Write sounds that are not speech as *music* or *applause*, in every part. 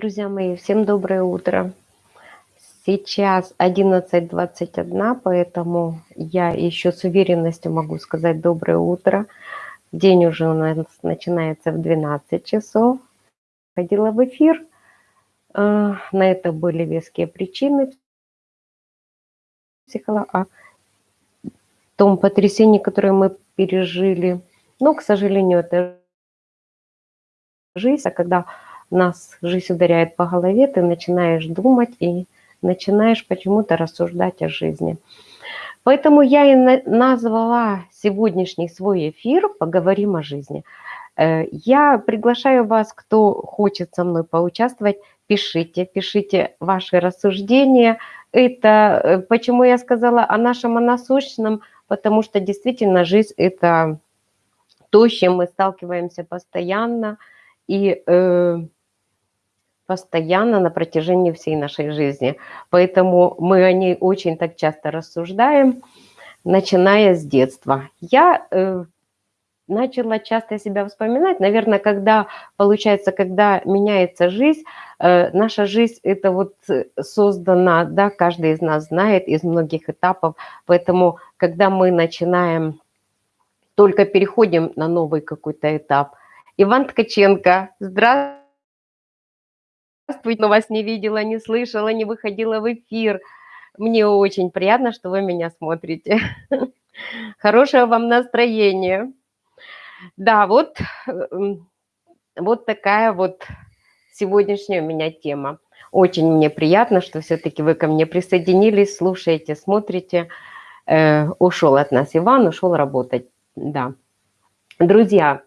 Друзья мои, всем доброе утро. Сейчас 11.21, поэтому я еще с уверенностью могу сказать доброе утро. День уже у нас начинается в 12 часов. Ходила в эфир. А, на это были веские причины. О том потрясении, которое мы пережили. Но, к сожалению, это жизнь, а когда нас жизнь ударяет по голове, ты начинаешь думать и начинаешь почему-то рассуждать о жизни. Поэтому я и назвала сегодняшний свой эфир «Поговорим о жизни». Э, я приглашаю вас, кто хочет со мной поучаствовать, пишите, пишите ваши рассуждения. Это э, почему я сказала о нашем, о насущном, потому что действительно жизнь – это то, с чем мы сталкиваемся постоянно, и э, постоянно на протяжении всей нашей жизни. Поэтому мы о ней очень так часто рассуждаем, начиная с детства. Я э, начала часто себя вспоминать, наверное, когда, получается, когда меняется жизнь, э, наша жизнь это вот создана, да, каждый из нас знает из многих этапов, поэтому, когда мы начинаем, только переходим на новый какой-то этап, Иван Ткаченко, здравствуйте здравствуйте, но вас не видела, не слышала, не выходила в эфир. Мне очень приятно, что вы меня смотрите. *laughs* Хорошего вам настроения. Да, вот, эм, вот такая вот сегодняшняя у меня тема. Очень мне приятно, что все-таки вы ко мне присоединились, слушаете, смотрите. Э, ушел от нас Иван, ушел работать. Да. Друзья,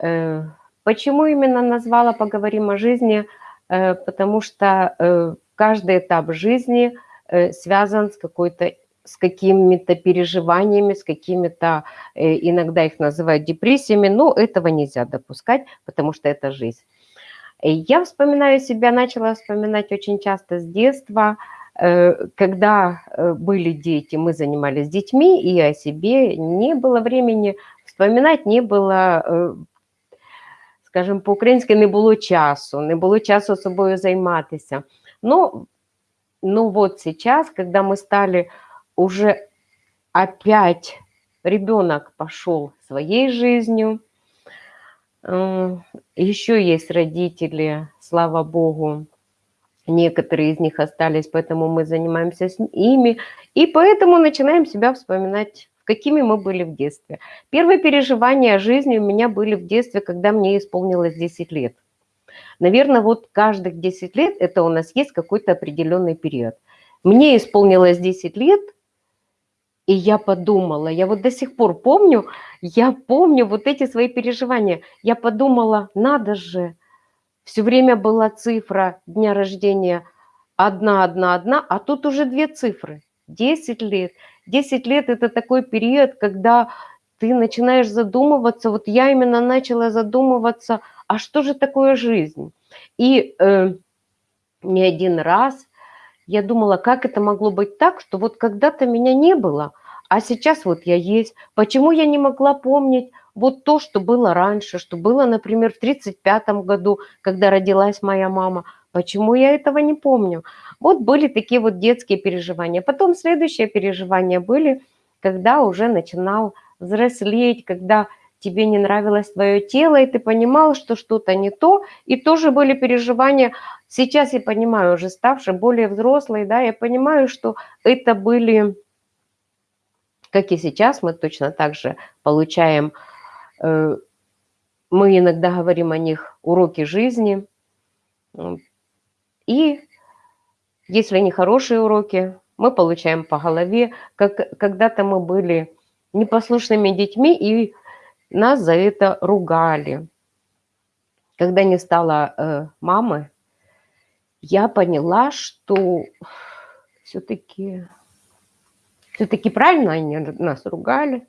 э, почему именно назвала «Поговорим о жизни»? Э, потому что э, каждый этап жизни э, связан с какой-то с какими-то переживаниями, с какими-то, иногда их называют депрессиями, но этого нельзя допускать, потому что это жизнь. Я вспоминаю себя, начала вспоминать очень часто с детства, когда были дети, мы занимались детьми, и о себе не было времени вспоминать, не было скажімо, по-українськи не було часу, не було часу собою займатися. Ну, ну вот сейчас, когда мы стали уже опять, ребенок пошел своей жизнью, еще есть родители, слава богу, некоторые из них остались, поэтому мы занимаемся с ими, и поэтому начинаем себя вспоминать какими мы были в детстве. Первые переживания жизни у меня были в детстве, когда мне исполнилось 10 лет. Наверное, вот каждых 10 лет это у нас есть какой-то определенный период. Мне исполнилось 10 лет, и я подумала, я вот до сих пор помню, я помню вот эти свои переживания. Я подумала, надо же, все время была цифра дня рождения одна, одна, одна, а тут уже две цифры. 10 лет. 10 лет – это такой период, когда ты начинаешь задумываться, вот я именно начала задумываться, а что же такое жизнь? И э, не один раз я думала, как это могло быть так, что вот когда-то меня не было, а сейчас вот я есть. Почему я не могла помнить вот то, что было раньше, что было, например, в 1935 году, когда родилась моя мама? Почему я этого не помню? Вот были такие вот детские переживания. Потом следующие переживания были, когда уже начинал взрослеть, когда тебе не нравилось твое тело, и ты понимал, что что-то не то, и тоже были переживания. Сейчас я понимаю, уже ставшие более взрослые, да, я понимаю, что это были, как и сейчас, мы точно так же получаем, э, мы иногда говорим о них уроки жизни, и если не хорошие уроки, мы получаем по голове. Как когда-то мы были непослушными детьми, и нас за это ругали. Когда не стало э, мамы, я поняла, что все-таки все-таки правильно они нас ругали.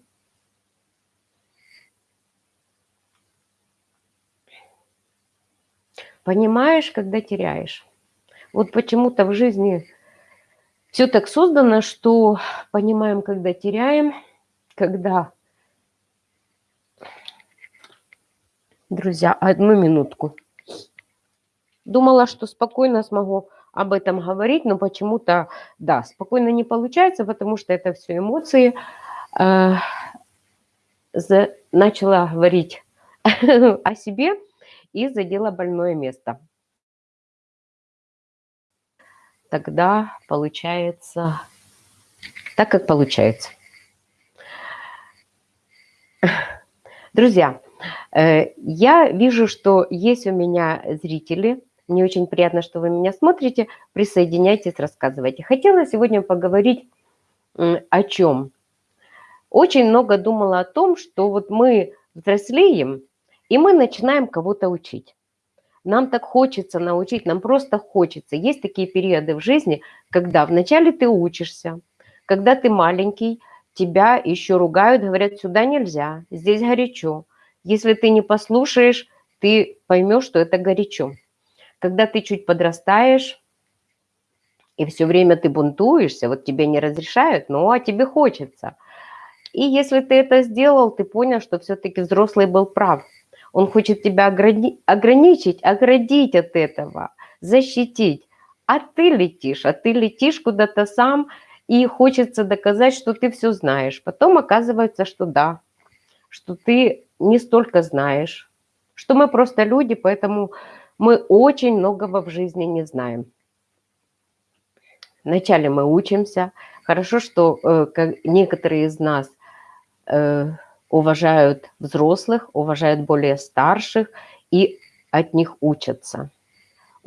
Понимаешь, когда теряешь. Вот почему-то в жизни все так создано, что понимаем, когда теряем, когда... Друзья, одну минутку. Думала, что спокойно смогу об этом говорить, но почему-то, да, спокойно не получается, потому что это все эмоции. За, начала говорить *laughs* о себе и задела больное место. Тогда получается так, как получается. Друзья, э, я вижу, что есть у меня зрители. Мне очень приятно, что вы меня смотрите. Присоединяйтесь, рассказывайте. Хотела сегодня поговорить о чем? Очень много думала о том, что вот мы взрослеем, и мы начинаем кого-то учить. Нам так хочется научить, нам просто хочется. Есть такие периоды в жизни, когда вначале ты учишься, когда ты маленький, тебя еще ругают, говорят, сюда нельзя, здесь горячо. Если ты не послушаешь, ты поймешь, что это горячо. Когда ты чуть подрастаешь, и все время ты бунтуешься, вот тебе не разрешают, ну а тебе хочется. И если ты это сделал, ты понял, что все-таки взрослый был прав. Он хочет тебя ограни ограничить, оградить от этого, защитить. А ты летишь, а ты летишь куда-то сам, и хочется доказать, что ты все знаешь. Потом оказывается, что да, что ты не столько знаешь, что мы просто люди, поэтому мы очень многого в жизни не знаем. Вначале мы учимся. Хорошо, что э, некоторые из нас э, уважают взрослых, уважают более старших и от них учатся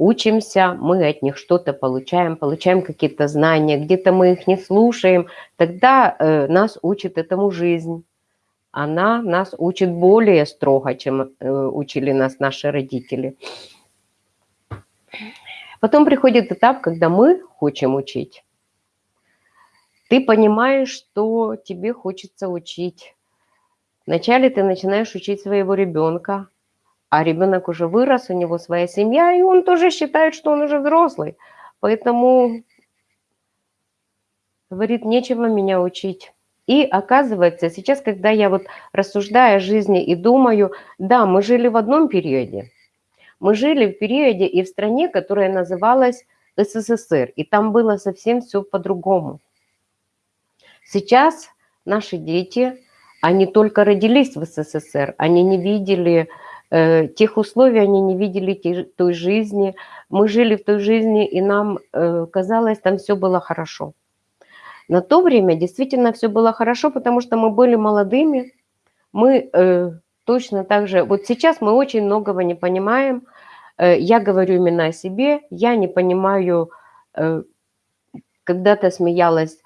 учимся, мы от них что-то получаем, получаем какие-то знания, где-то мы их не слушаем, тогда э, нас учит этому жизнь. Она нас учит более строго, чем э, учили нас наши родители. Потом приходит этап, когда мы хотим учить. Ты понимаешь, что тебе хочется учить. Вначале ты начинаешь учить своего ребенка, а ребенок уже вырос, у него своя семья, и он тоже считает, что он уже взрослый. Поэтому, говорит, нечего меня учить. И оказывается, сейчас, когда я вот рассуждаю о жизни и думаю, да, мы жили в одном периоде. Мы жили в периоде и в стране, которая называлась СССР, и там было совсем все по-другому. Сейчас наши дети, они только родились в СССР, они не видели Э, тех условий они не видели той жизни. Мы жили в той жизни, и нам э, казалось, там все было хорошо. На то время действительно все было хорошо, потому что мы были молодыми, мы э, точно так же... Вот сейчас мы очень многого не понимаем. Я говорю именно о себе. Я не понимаю, когда-то смеялась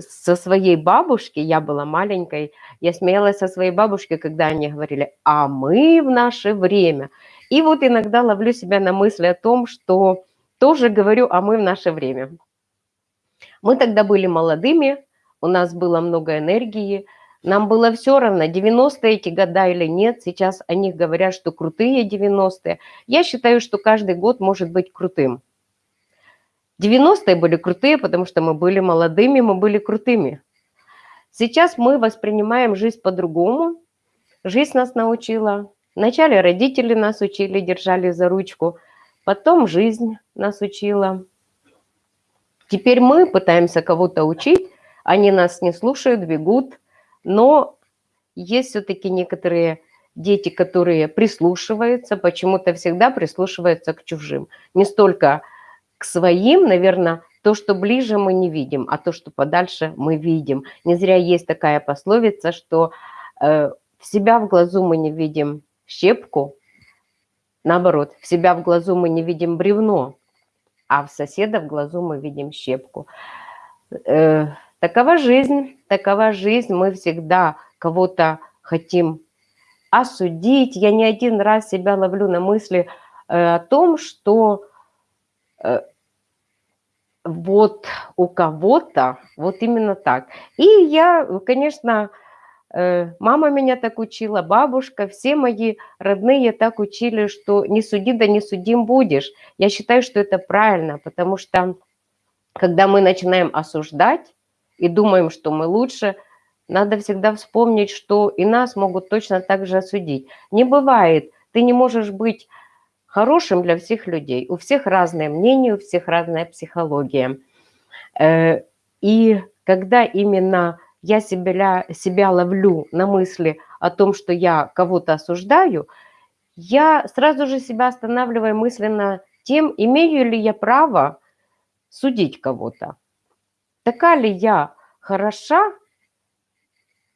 со своей бабушки, я была маленькой, я смеялась со своей бабушкой, когда они говорили, а мы в наше время. И вот иногда ловлю себя на мысли о том, что тоже говорю, а мы в наше время. Мы тогда были молодыми, у нас было много энергии, нам было все равно, 90-е эти года или нет. Сейчас о них говорят, что крутые 90-е. Я считаю, что каждый год может быть крутым. 90-е были крутые, потому что мы были молодыми, мы были крутыми. Сейчас мы воспринимаем жизнь по-другому. Жизнь нас научила. Вначале родители нас учили, держали за ручку. Потом жизнь нас учила. Теперь мы пытаемся кого-то учить. Они нас не слушают, бегут. Но есть все-таки некоторые дети, которые прислушиваются, почему-то всегда прислушиваются к чужим. Не столько к своим, наверное, то, что ближе, мы не видим, а то, что подальше, мы видим. Не зря есть такая пословица, что э, в себя в глазу мы не видим щепку, наоборот, в себя в глазу мы не видим бревно, а в соседа в глазу мы видим щепку. Э, такова жизнь, такова жизнь, мы всегда кого-то хотим осудить. Я не один раз себя ловлю на мысли э, о том, что вот у кого-то вот именно так. И я, конечно, э, мама меня так учила, бабушка, все мои родные так учили, что не суди, да не судим будешь. Я считаю, что это правильно, потому что когда мы начинаем осуждать и думаем, что мы лучше, надо всегда вспомнить, что и нас могут точно так же осудить. Не бывает, ты не можешь быть хорошим для всех людей. У всех разное мнение, у всех разная психология. Э, и когда именно я себя, себя ловлю на мысли о том, что я кого-то осуждаю, я сразу же себя останавливаю мысленно тем, имею ли я право судить кого-то. Такая ли я хороша,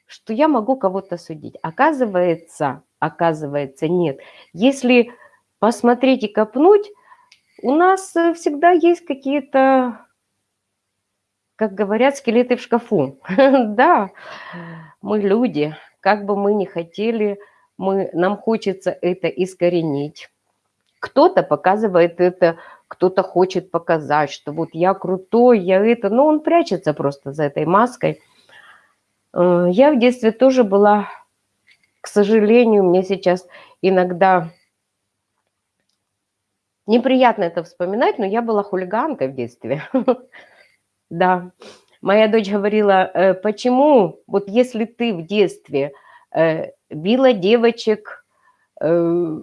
что я могу кого-то судить? Оказывается, оказывается, нет. Если посмотреть и копнуть, у нас э, всегда есть какие-то как говорят, скелеты в шкафу. *laughs* Да, мы люди, как бы мы ни хотели, мы, нам хочется это искоренить. Кто-то показывает это, кто-то хочет показать, что вот я крутой, я это, но он прячется просто за этой маской. Э, я в детстве тоже была, к сожалению, мне сейчас иногда неприятно это вспоминать, но я была хулиганкой в детстве. *laughs* Да. Моя дочь говорила, э, почему, вот если ты в детстве э, била девочек, э,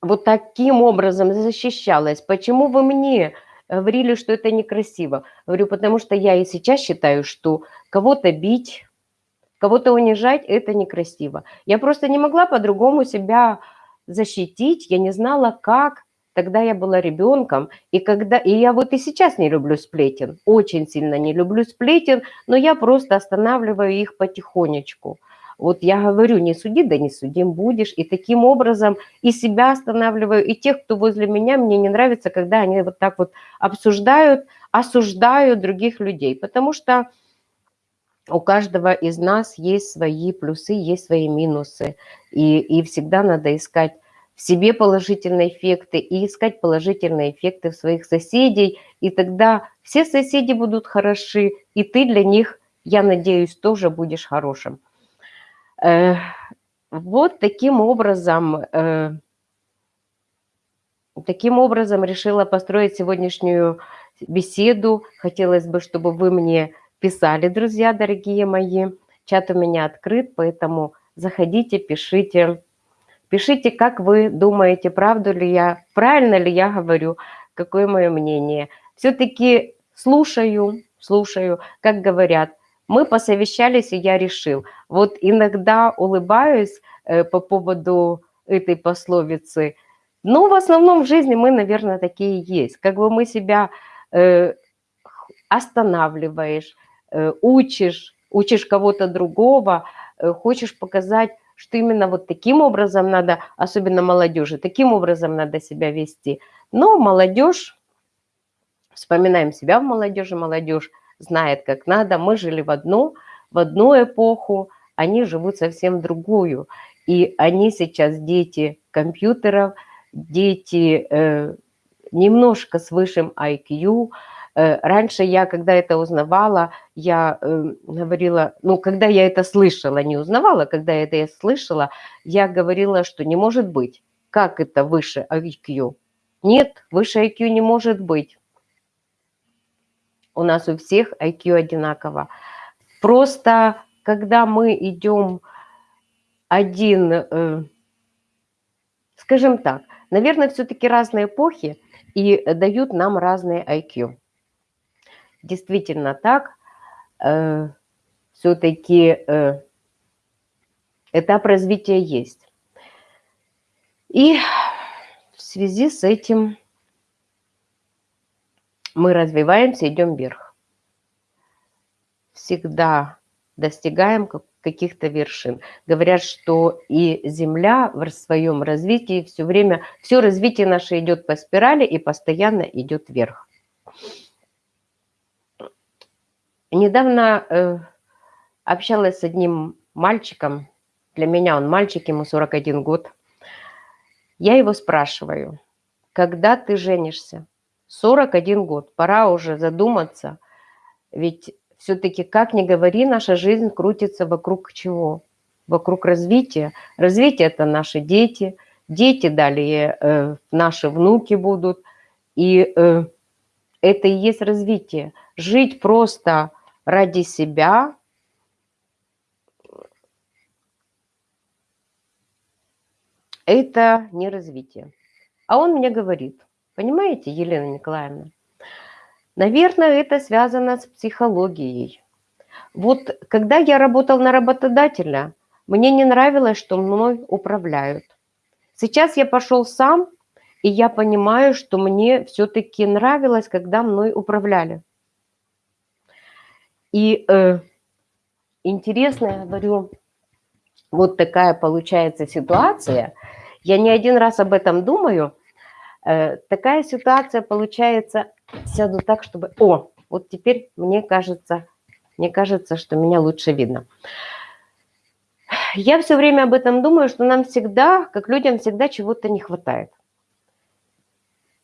вот таким образом защищалась, почему вы мне говорили, что это некрасиво? Говорю, потому что я и сейчас считаю, что кого-то бить, кого-то унижать – это некрасиво. Я просто не могла по-другому себя защитить, я не знала, как, Тогда я была ребенком, и когда и я вот и сейчас не люблю сплетен, очень сильно не люблю сплетен, но я просто останавливаю их потихонечку. Вот я говорю, не суди, да не судим будешь. И таким образом и себя останавливаю, и тех, кто возле меня, мне не нравится, когда они вот так вот обсуждают, осуждают других людей. Потому что у каждого из нас есть свои плюсы, есть свои минусы. И, и всегда надо искать в себе положительные эффекты и искать положительные эффекты в своих соседей. И тогда все соседи будут хороши, и ты для них, я надеюсь, тоже будешь хорошим. Э, вот таким образом, э, таким образом решила построить сегодняшнюю беседу. Хотелось бы, чтобы вы мне писали, друзья дорогие мои. Чат у меня открыт, поэтому заходите, пишите. Пишите, как вы думаете, правду ли я, правильно ли я говорю, какое мое мнение. Все-таки слушаю, слушаю, как говорят, мы посовещались, и я решил. Вот иногда улыбаюсь э, по поводу этой пословицы, но в основном в жизни мы, наверное, такие есть. Как бы мы себя э, останавливаешь, учишь, учишь кого-то другого, э, хочешь показать что именно вот таким образом надо, особенно молодежи, таким образом надо себя вести. Но молодежь, вспоминаем себя в молодежи, молодежь знает, как надо. Мы жили в одну, в одну эпоху, они живут совсем другую. И они сейчас дети компьютеров, дети э, немножко с высшим IQ, Э, раньше я, когда это узнавала, я э, говорила, ну, когда я это слышала, не узнавала, когда я это слышала, я говорила, что не может быть. Как это выше IQ? Нет, выше IQ не может быть. У нас у всех IQ одинаково. Просто когда мы идем один, э, скажем так, наверное, все-таки разные эпохи и дают нам разные IQ действительно так, э, все-таки э, этап развития есть. И в связи с этим мы развиваемся, идем вверх. Всегда достигаем каких-то вершин. Говорят, что и Земля в своем развитии все время, все развитие наше идет по спирали и постоянно идет вверх. Недавно э, общалась с одним мальчиком, для меня он мальчик, ему 41 год. Я его спрашиваю, когда ты женишься? 41 год, пора уже задуматься, ведь все-таки, как ни говори, наша жизнь крутится вокруг чего? Вокруг развития. Развитие – это наши дети, дети далее э, наши внуки будут, и э, это и есть развитие. Жить просто ради себя, это не развитие. А он мне говорит, понимаете, Елена Николаевна, наверное, это связано с психологией. Вот когда я работал на работодателя, мне не нравилось, что мной управляют. Сейчас я пошел сам, и я понимаю, что мне все-таки нравилось, когда мной управляли. И э, интересно, я говорю, вот такая получается ситуация. Я не один раз об этом думаю. Э, такая ситуация получается, сяду так, чтобы... О, вот теперь мне кажется, мне кажется, что меня лучше видно. Я все время об этом думаю, что нам всегда, как людям, всегда чего-то не хватает.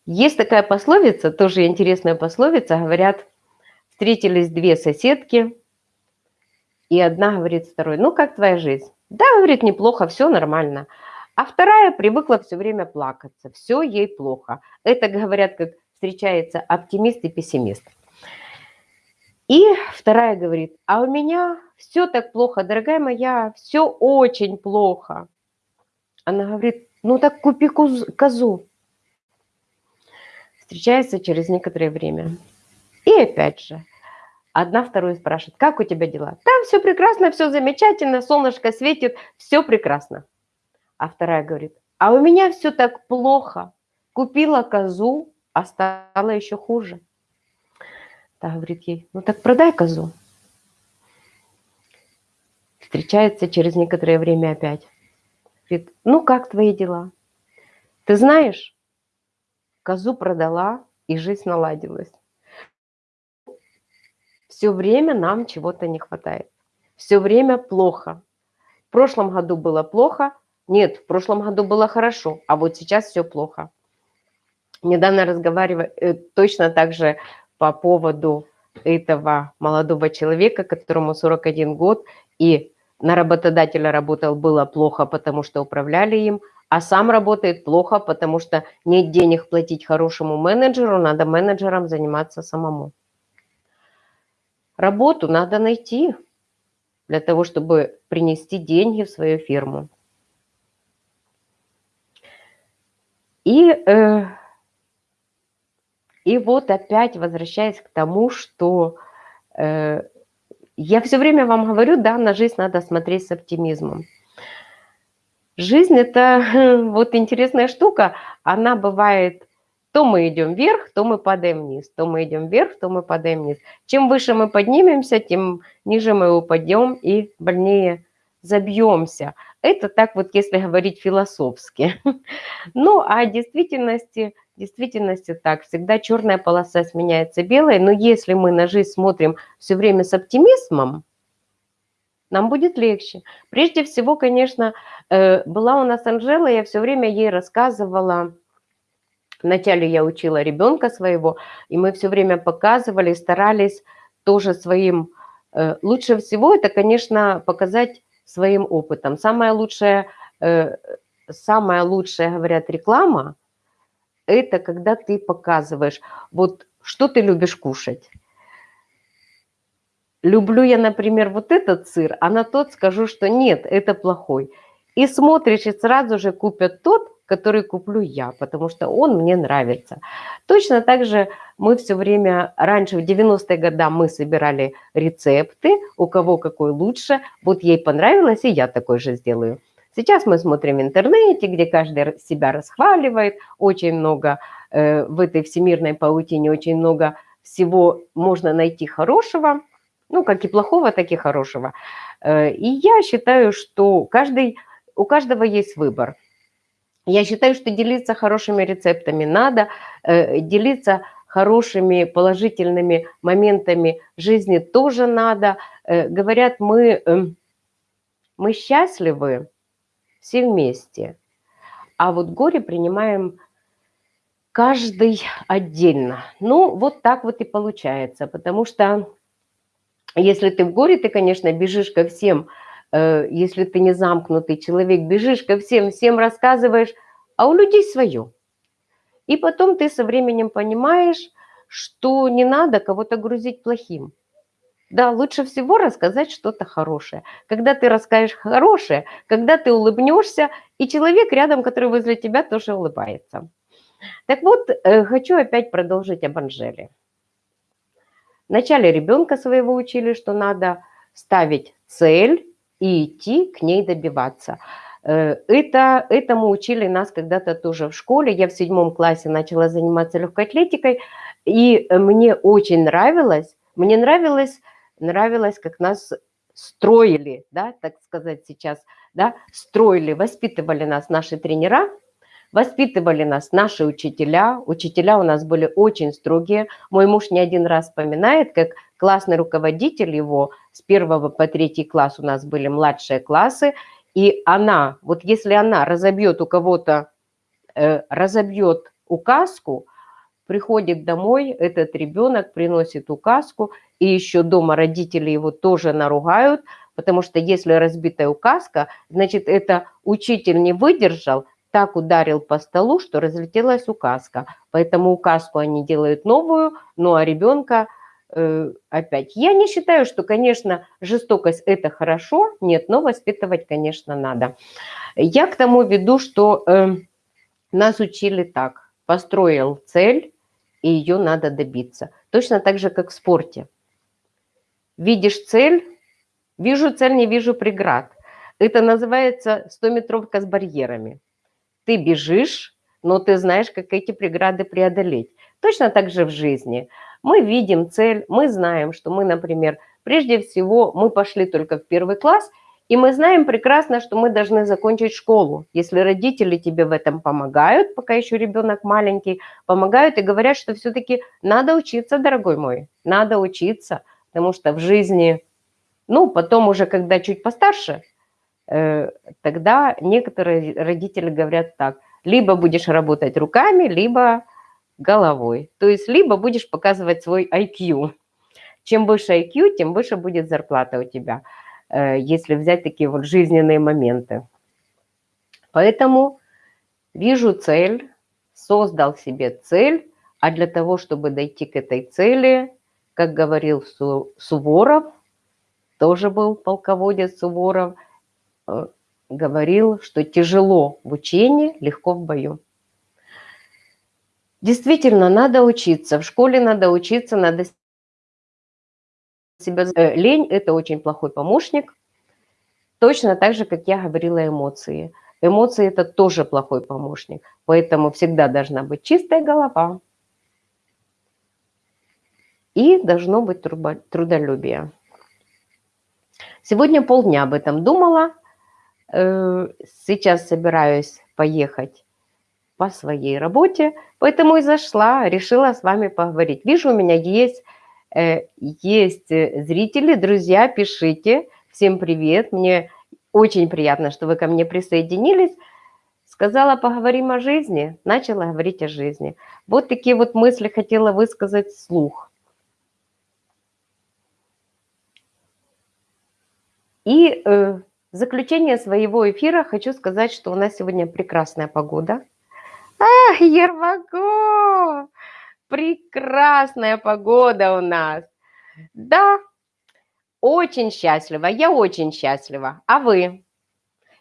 Есть такая пословица, тоже интересная пословица, говорят, встретились две соседки, и одна говорит второй, ну как твоя жизнь? Да, говорит, неплохо, все нормально. А вторая привыкла все время плакаться, все ей плохо. Это, говорят, как встречается оптимист и пессимист. И вторая говорит, а у меня все так плохо, дорогая моя, все очень плохо. Она говорит, ну так купи козу. Встречается через некоторое время. И опять же, одна вторую спрашивает, как у тебя дела? Там все прекрасно, все замечательно, солнышко светит, все прекрасно. А вторая говорит, а у меня все так плохо. Купила козу, а стало еще хуже. Та говорит ей, ну так продай козу. Встречается через некоторое время опять. Говорит, ну как твои дела? Ты знаешь, козу продала, и жизнь наладилась. Все время нам чего-то не хватает. Все время плохо. В прошлом году было плохо. Нет, в прошлом году было хорошо, а вот сейчас все плохо. Недавно разговариваю э, точно так же по поводу этого молодого человека, которому 41 год, и на работодателя работал было плохо, потому что управляли им, а сам работает плохо, потому что нет денег платить хорошему менеджеру, надо менеджером заниматься самому. Работу надо найти для того, чтобы принести деньги в свою фирму. И э, и вот опять возвращаясь к тому, что э, я все время вам говорю, да, на жизнь надо смотреть с оптимизмом. Жизнь – это *laughs* вот интересная штука, она бывает, то мы идем вверх, то мы падаем вниз, то мы идем вверх, то мы падаем вниз. Чем выше мы поднимемся, тем ниже мы упадем и больнее забьемся. Это так вот, если говорить философски. *laughs* Ну, а в действительности – в действительности так, всегда черная полоса сменяется белой, но если мы на жизнь смотрим все время с оптимизмом, нам будет легче. Прежде всего, конечно, э, была у нас Анжела, я все время ей рассказывала, вначале я учила ребенка своего, и мы все время показывали, старались тоже своим... Э, лучше всего это, конечно, показать своим опытом. Самая лучшая, э, самая лучшая, говорят, реклама – это когда ты показываешь, вот что ты любишь кушать. Люблю я, например, вот этот сыр, а на тот скажу, что нет, это плохой. И смотришь, и сразу же купят тот, который куплю я, потому что он мне нравится. Точно так же мы все время, раньше в 90-е годы мы собирали рецепты, у кого какой лучше, вот ей понравилось, и я такой же сделаю. Сейчас мы смотрим в интернете, где каждый себя расхваливает, очень много э, в этой всемирной паутине, очень много всего можно найти хорошего, ну, как и плохого, так и хорошего. Э, и я считаю, что каждый, у каждого есть выбор. Я считаю, что делиться хорошими рецептами надо, э, делиться хорошими положительными моментами жизни тоже надо. Э, говорят, мы, э, мы счастливы, все вместе. А вот горе принимаем каждый отдельно. Ну, вот так вот и получается, потому что если ты в горе, ты, конечно, бежишь ко всем, если ты не замкнутый человек, бежишь ко всем, всем рассказываешь, а у людей свое. И потом ты со временем понимаешь, что не надо кого-то грузить плохим. Да, лучше всего рассказать что-то хорошее. Когда ты расскажешь хорошее, когда ты улыбнешься, и человек рядом, который возле тебя, тоже улыбается. Так вот, э, хочу опять продолжить об Анжеле. Вначале ребенка своего учили, что надо ставить цель и идти к ней добиваться. Э, это, этому учили нас когда-то тоже в школе. Я в седьмом классе начала заниматься легкой атлетикой, и мне очень нравилось, мне нравилось, нравилось, как нас строили, да, так сказать сейчас, да, строили, воспитывали нас наши тренера, воспитывали нас наши учителя. Учителя у нас были очень строгие. Мой муж не один раз вспоминает, как классный руководитель его с первого по третий класс у нас были младшие классы, и она, вот если она разобьет у кого-то, э, разобьет указку, приходит домой, этот ребенок приносит указку, и еще дома родители его тоже наругают, потому что если разбитая указка, значит, это учитель не выдержал, так ударил по столу, что разлетелась указка. Поэтому указку они делают новую, ну а ребенка э, опять. Я не считаю, что, конечно, жестокость – это хорошо, нет, но воспитывать, конечно, надо. Я к тому веду, что э, нас учили так. Построил цель, и ее надо добиться. Точно так же, как в спорте. Видишь цель, вижу цель, не вижу преград. Это называется 100-метровка с барьерами. Ты бежишь, но ты знаешь, как эти преграды преодолеть. Точно так же в жизни. Мы видим цель, мы знаем, что мы, например, прежде всего, мы пошли только в первый класс, и мы знаем прекрасно, что мы должны закончить школу. Если родители тебе в этом помогают, пока еще ребенок маленький, помогают и говорят, что все-таки надо учиться, дорогой мой, надо учиться, потому что в жизни, ну, потом уже, когда чуть постарше, тогда некоторые родители говорят так, либо будешь работать руками, либо головой. То есть либо будешь показывать свой IQ. Чем выше IQ, тем выше будет зарплата у тебя, э, если взять такие вот жизненные моменты. Поэтому вижу цель, создал себе цель, а для того, чтобы дойти к этой цели, как говорил Суворов, тоже был полководец Суворов – Э, говорил, что тяжело в учении, легко в бою. Действительно, надо учиться. В школе надо учиться, надо себя... Э, лень – это очень плохой помощник. Точно так же, как я говорила, эмоции. Эмоции – это тоже плохой помощник. Поэтому всегда должна быть чистая голова. И должно быть трудолюбие. Сегодня полдня об этом думала. Э, сейчас собираюсь поехать по своей работе, поэтому и зашла, решила с вами поговорить. Вижу, у меня есть, э, есть зрители, друзья, пишите. Всем привет, мне очень приятно, что вы ко мне присоединились. Сказала, поговорим о жизни, начала говорить о жизни. Вот такие вот мысли хотела высказать вслух. И э, в заключение своего эфира хочу сказать, что у нас сегодня прекрасная погода. А, Ермаков! Прекрасная погода у нас. Да, очень счастлива, я очень счастлива. А вы?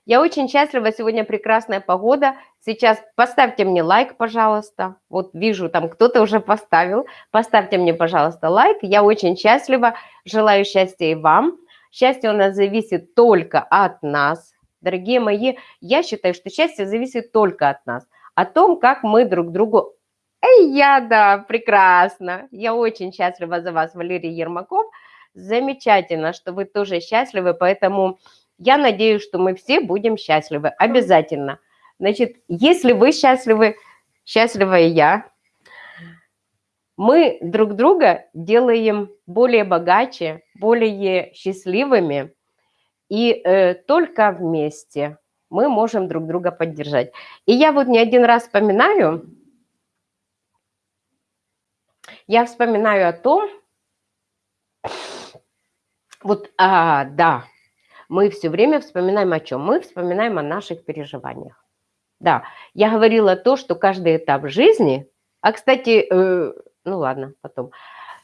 Я очень счастлива, сегодня прекрасная погода. Сейчас поставьте мне лайк, пожалуйста. Вот вижу, там кто-то уже поставил. Поставьте мне, пожалуйста, лайк. Я очень счастлива, желаю счастья и вам. Счастье у нас зависит только от нас. Дорогие мои, я считаю, что счастье зависит только от нас. О том, как мы друг другу... Эй, я, да, прекрасно. Я очень счастлива за вас, Валерий Ермаков. Замечательно, что вы тоже счастливы, поэтому я надеюсь, что мы все будем счастливы. Обязательно. Значит, если вы счастливы, счастлива и я, мы друг друга делаем более богаче, более счастливыми, и э, только вместе мы можем друг друга поддержать. И я вот не один раз вспоминаю, я вспоминаю о том, вот, а, да, мы все время вспоминаем о чем? Мы вспоминаем о наших переживаниях. Да, я говорила то, что каждый этап жизни, а, кстати, э, ну ладно, потом.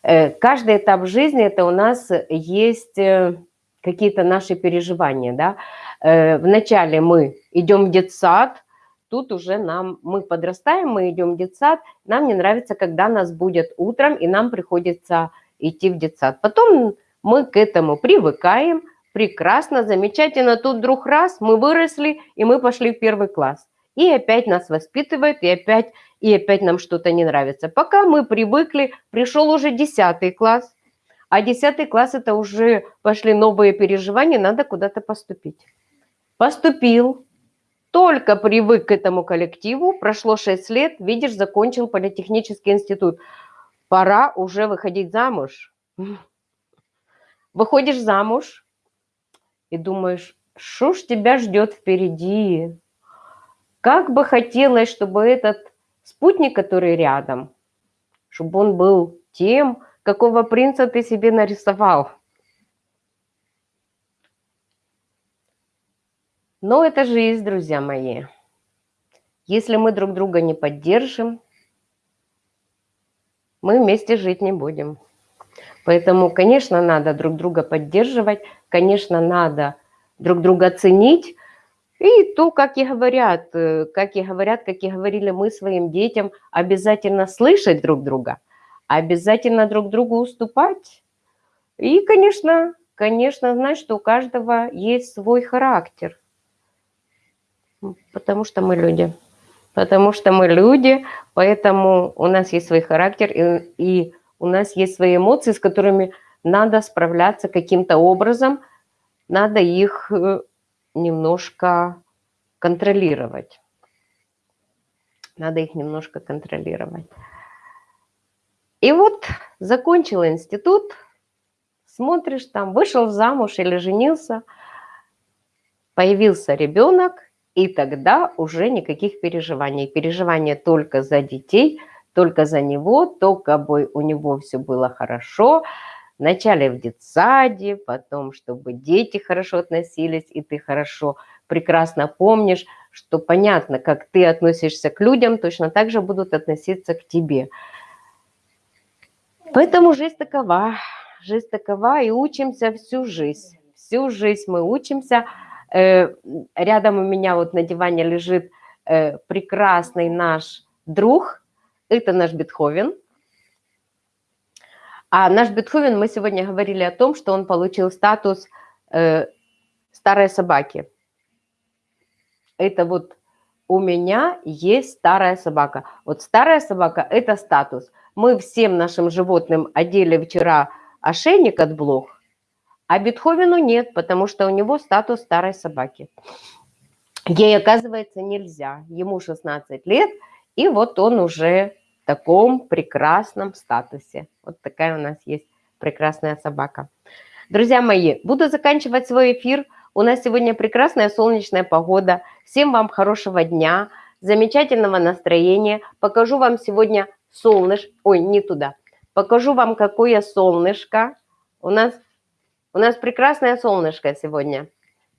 Э, каждый этап жизни – это у нас есть э, какие-то наши переживания, да. Э, вначале мы идем в детсад, тут уже нам, мы подрастаем, мы идем в детсад, нам не нравится, когда нас будет утром, и нам приходится идти в детсад. Потом мы к этому привыкаем, прекрасно, замечательно, тут вдруг раз, мы выросли, и мы пошли в первый класс. И опять нас воспитывают, и опять, и опять нам что-то не нравится. Пока мы привыкли, пришел уже 10 класс, а 10 класс это уже пошли новые переживания, надо куда-то поступить. Поступил, только привык к этому коллективу, прошло 6 лет, видишь, закончил политехнический институт. Пора уже выходить замуж. Выходишь замуж и думаешь, что ж тебя ждет впереди? Как бы хотелось, чтобы этот спутник, который рядом, чтобы он был тем, какого принца ты себе нарисовал. Но это жизнь, друзья мои. Если мы друг друга не поддержим, мы вместе жить не будем. Поэтому, конечно, надо друг друга поддерживать, конечно, надо друг друга ценить. И то, как и говорят, э, как и говорят, как и говорили мы своим детям, обязательно слышать друг друга, обязательно друг другу уступать. И, конечно, конечно, знать, что у каждого есть свой характер – Потому что мы люди. Потому что мы люди, поэтому у нас есть свой характер, и, и у нас есть свои эмоции, с которыми надо справляться каким-то образом, надо их э, немножко контролировать. Надо их немножко контролировать. И вот закончила институт, смотришь там, вышел замуж или женился, появился ребенок, и тогда уже никаких переживаний. Переживания только за детей, только за него, только бы у него все было хорошо. Вначале в детсаде, потом, чтобы дети хорошо относились, и ты хорошо, прекрасно помнишь, что понятно, как ты относишься к людям, точно так же будут относиться к тебе. Поэтому жизнь такова, жизнь такова, и учимся всю жизнь. Всю жизнь мы учимся – Э, рядом у меня вот на диване лежит э, прекрасный наш друг, это наш Бетховен. А наш Бетховен, мы сегодня говорили о том, что он получил статус э, старой собаки. Это вот у меня есть старая собака. Вот старая собака – это статус. Мы всем нашим животным одели вчера ошейник от блох, а Бетховену нет, потому что у него статус старой собаки. Ей, оказывается, нельзя. Ему 16 лет, и вот он уже таком прекрасном статусе. Вот такая у нас есть прекрасная собака. Друзья мои, буду заканчивать свой эфир. У нас сегодня прекрасная солнечная погода. Всем вам хорошего дня, замечательного настроения. Покажу вам сегодня солнышко. Ой, не туда. Покажу вам, какое солнышко. У нас у нас прекрасное солнышко сегодня.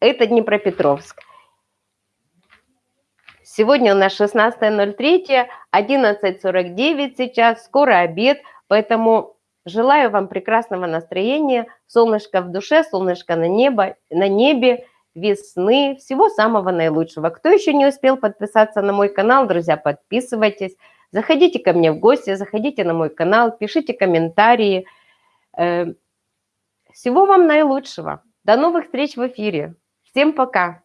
Это Днепропетровск. Сегодня у нас 16.03, 11.49 сейчас, скоро обед, поэтому желаю вам прекрасного настроения, солнышко в душе, солнышко на, небо, на небе, весны, всего самого наилучшего. Кто еще не успел подписаться на мой канал, друзья, подписывайтесь, заходите ко мне в гости, заходите на мой канал, пишите комментарии, э, всего вам наилучшего. До новых встреч в эфире. Всем пока.